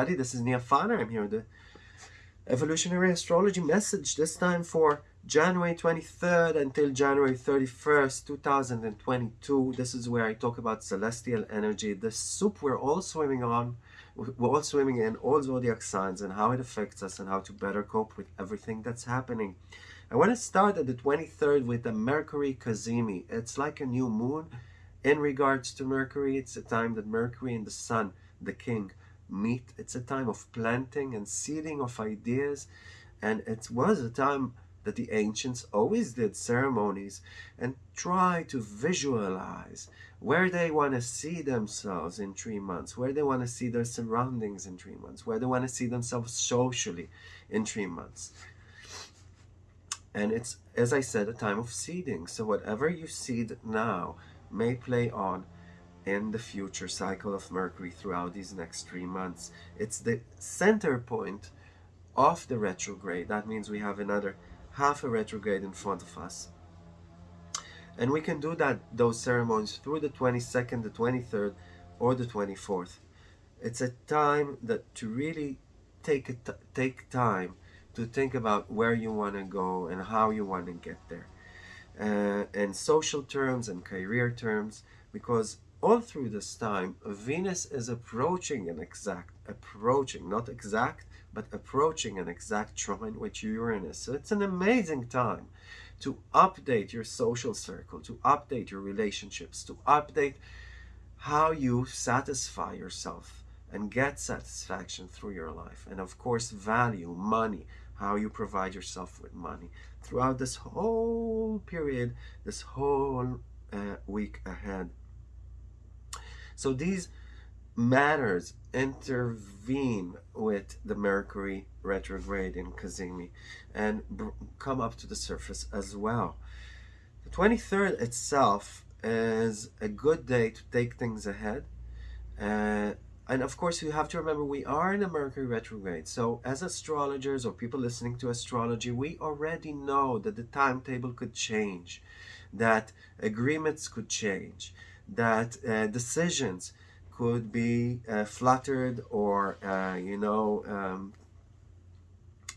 everybody. This is Nia Fana. I'm here with the Evolutionary Astrology message, this time for January 23rd until January 31st, 2022. This is where I talk about celestial energy, the soup we're all swimming on, we're all swimming in all zodiac signs and how it affects us and how to better cope with everything that's happening. I want to start at the 23rd with the Mercury Cazimi. It's like a new moon. In regards to Mercury, it's a time that Mercury and the Sun, the King, meet. It's a time of planting and seeding of ideas. And it was a time that the ancients always did ceremonies and try to visualize where they want to see themselves in three months, where they want to see their surroundings in three months, where they want to see themselves socially in three months. And it's, as I said, a time of seeding. So whatever you seed now may play on in the future cycle of Mercury throughout these next three months. It's the center point of the retrograde. That means we have another half a retrograde in front of us. And we can do that those ceremonies through the 22nd, the 23rd, or the 24th. It's a time that to really take take time to think about where you want to go and how you want to get there. Uh, in social terms and career terms, because all through this time, Venus is approaching an exact, approaching, not exact, but approaching an exact trine with Uranus. So it's an amazing time to update your social circle, to update your relationships, to update how you satisfy yourself and get satisfaction through your life. And of course, value, money, how you provide yourself with money throughout this whole period, this whole uh, week ahead. So these matters intervene with the Mercury retrograde in Cazimi and come up to the surface as well. The 23rd itself is a good day to take things ahead. Uh, and of course, you have to remember we are in a Mercury retrograde. So as astrologers or people listening to astrology, we already know that the timetable could change, that agreements could change, that uh, decisions could be uh, fluttered or, uh, you know, um,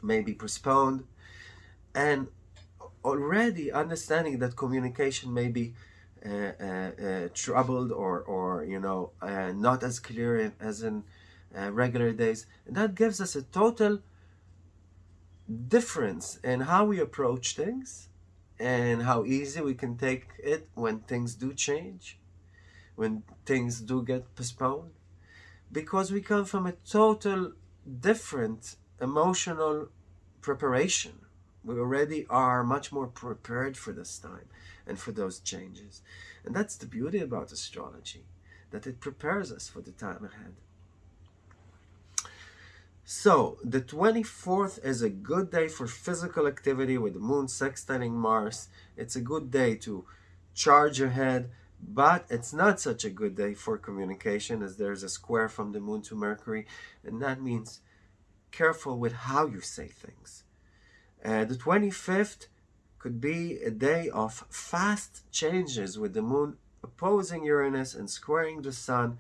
maybe postponed. And already understanding that communication may be uh, uh, uh troubled or, or, you know, not as clear as in regular days. And that gives us a total difference in how we approach things and how easy we can take it when things do change when things do get postponed because we come from a total different emotional preparation. We already are much more prepared for this time and for those changes. And that's the beauty about astrology that it prepares us for the time ahead. So the 24th is a good day for physical activity with the moon sextiling mars. It's a good day to charge ahead but it's not such a good day for communication as there's a square from the moon to Mercury. And that means careful with how you say things. Uh, the 25th could be a day of fast changes with the moon opposing Uranus and squaring the sun.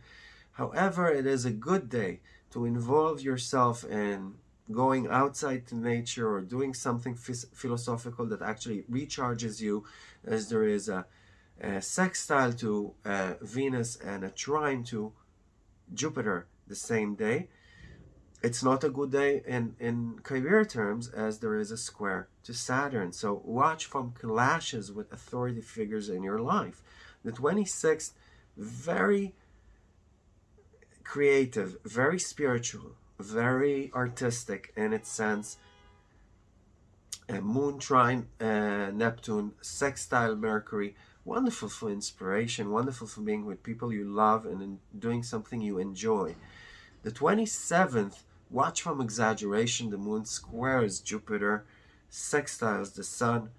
However, it is a good day to involve yourself in going outside to nature or doing something philosophical that actually recharges you as there is a a sextile to uh, Venus and a trine to Jupiter the same day. It's not a good day in, in career terms as there is a square to Saturn. So watch from clashes with authority figures in your life. The 26th, very creative, very spiritual, very artistic in its sense. A moon trine, uh, Neptune, sextile Mercury, wonderful for inspiration, wonderful for being with people you love and doing something you enjoy. The 27th, watch from exaggeration, the moon squares Jupiter, sextiles the sun,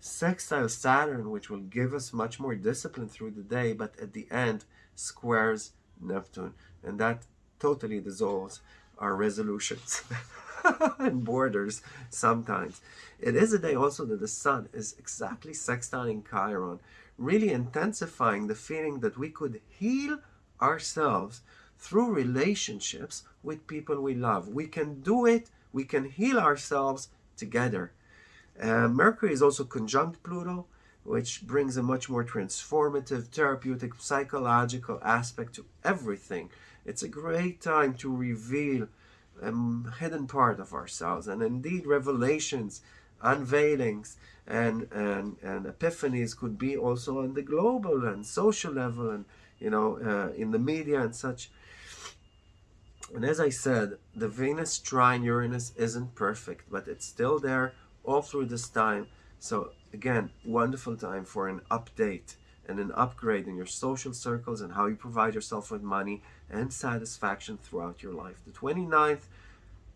sextiles Saturn, which will give us much more discipline through the day, but at the end squares Neptune. And that totally dissolves our resolutions. and borders sometimes. It is a day also that the sun is exactly sextiling Chiron, really intensifying the feeling that we could heal ourselves through relationships with people we love. We can do it, we can heal ourselves together. Uh, Mercury is also conjunct Pluto, which brings a much more transformative, therapeutic, psychological aspect to everything. It's a great time to reveal a hidden part of ourselves and indeed revelations, unveilings, and, and, and epiphanies could be also on the global and social level and, you know, uh, in the media and such. And as I said, the Venus trine Uranus isn't perfect, but it's still there all through this time. So again, wonderful time for an update and an upgrade in your social circles and how you provide yourself with money and satisfaction throughout your life. The 29th,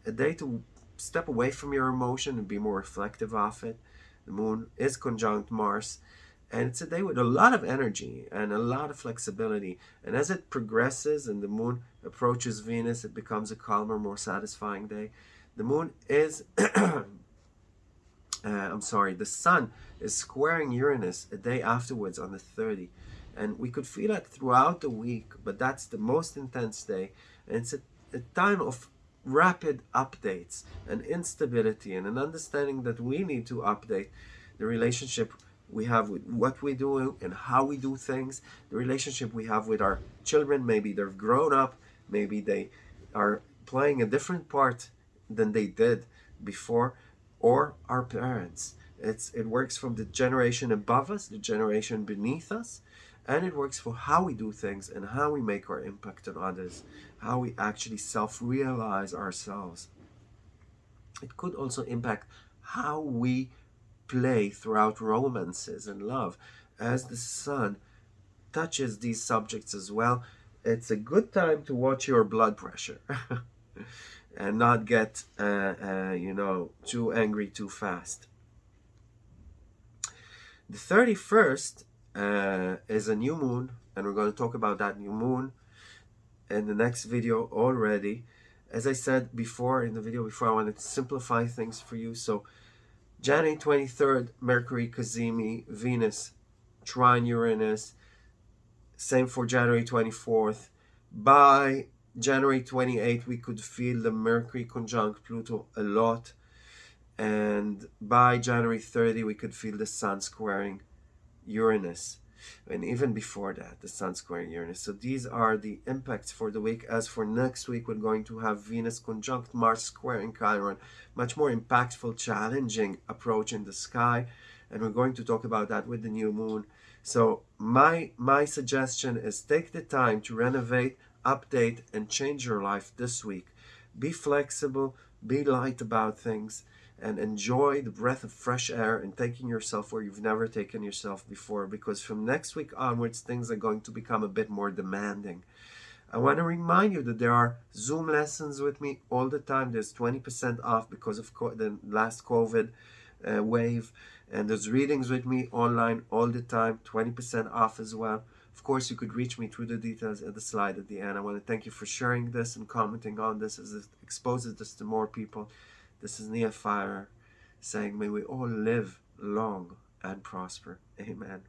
a day to step away from your emotion and be more reflective of it. The moon is conjunct Mars and it's a day with a lot of energy and a lot of flexibility. And as it progresses and the moon approaches Venus, it becomes a calmer, more satisfying day. The moon is uh, I'm sorry, the sun is squaring Uranus a day afterwards on the 30. And we could feel it throughout the week, but that's the most intense day. And it's a, a time of rapid updates and instability and an understanding that we need to update the relationship we have with what we do and how we do things, the relationship we have with our children. Maybe they've grown up, maybe they are playing a different part than they did before or our parents. It's, it works from the generation above us, the generation beneath us, and it works for how we do things and how we make our impact on others, how we actually self-realize ourselves. It could also impact how we play throughout romances and love. As the sun touches these subjects as well, it's a good time to watch your blood pressure. and not get, uh, uh, you know, too angry too fast. The 31st uh, is a new moon, and we're going to talk about that new moon in the next video already. As I said before in the video before, I wanted to simplify things for you. So January 23rd, Mercury, Cazimi, Venus, trine Uranus. Same for January 24th. By January 28, we could feel the Mercury conjunct Pluto a lot. And by January 30, we could feel the Sun squaring Uranus. And even before that, the Sun squaring Uranus. So these are the impacts for the week. As for next week, we're going to have Venus conjunct Mars squaring Chiron. Much more impactful, challenging approach in the sky. And we're going to talk about that with the new moon. So my, my suggestion is take the time to renovate update and change your life this week. Be flexible, be light about things, and enjoy the breath of fresh air and taking yourself where you've never taken yourself before because from next week onwards, things are going to become a bit more demanding. I want to remind you that there are Zoom lessons with me all the time. There's 20% off because of the last COVID uh, wave. And there's readings with me online all the time, 20% off as well. Of course, you could reach me through the details at the slide at the end. I want to thank you for sharing this and commenting on this as it exposes this to more people. This is Nia Fire saying, may we all live long and prosper. Amen.